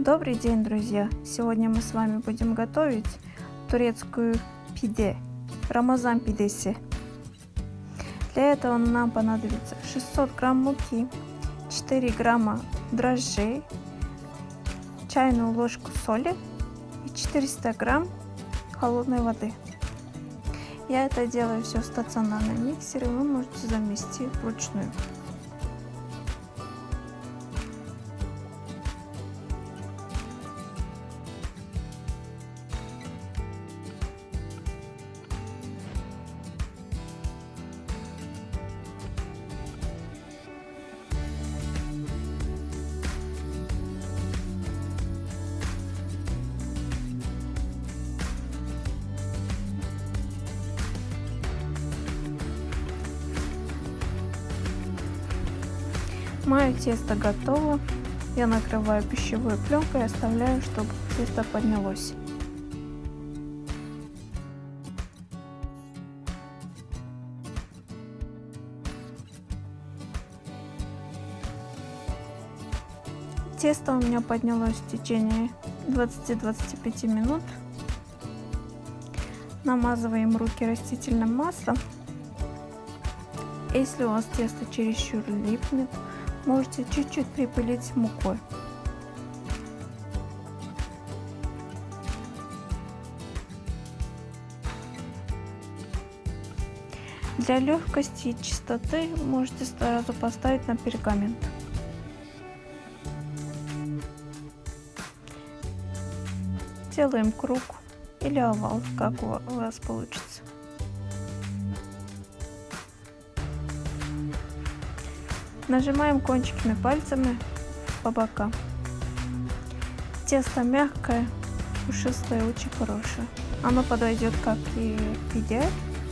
Добрый день, друзья! Сегодня мы с вами будем готовить турецкую пиде, рамазан пидеси. Для этого нам понадобится 600 грамм муки, 4 грамма дрожжей, чайную ложку соли и 400 грамм холодной воды. Я это делаю все в стационарном миксере, вы можете замести вручную. Мое тесто готово. Я накрываю пищевой пленкой и оставляю, чтобы тесто поднялось. Тесто у меня поднялось в течение 20-25 минут. Намазываем руки растительным маслом. Если у вас тесто чересчур липнет, можете чуть-чуть припылить мукой. Для легкости и чистоты можете сразу поставить на пергамент. Делаем круг или овал, как у вас получится. Нажимаем кончиками пальцами по бокам. Тесто мягкое, пушистое, очень хорошее. Оно подойдет как и пиде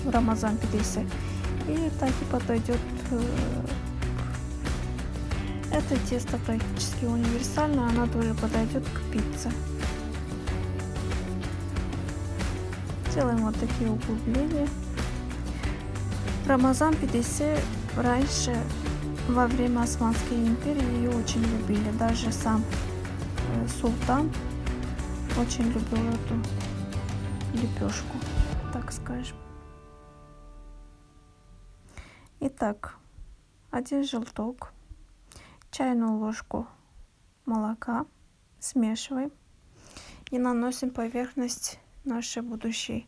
в рамазан пидесе, и так и подойдет. Э, это тесто практически универсальное, оно тоже подойдет к пицце. Делаем вот такие углубления. Рамазан пидесе раньше во время Османской империи ее очень любили. Даже сам э, султан очень любил эту лепешку, так скажем. Итак, один желток, чайную ложку молока смешиваем и наносим поверхность нашей будущей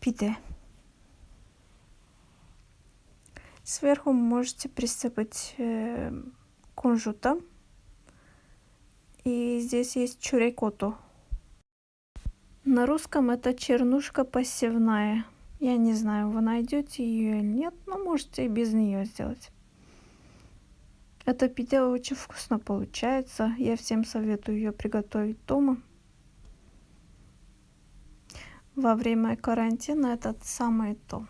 пиде. Сверху можете присыпать э, кунжутом. И здесь есть чурекоту. На русском это чернушка посевная. Я не знаю, вы найдете ее или нет, но можете и без нее сделать. Эта пицца очень вкусно получается. Я всем советую ее приготовить дома. Во время карантина это самое то.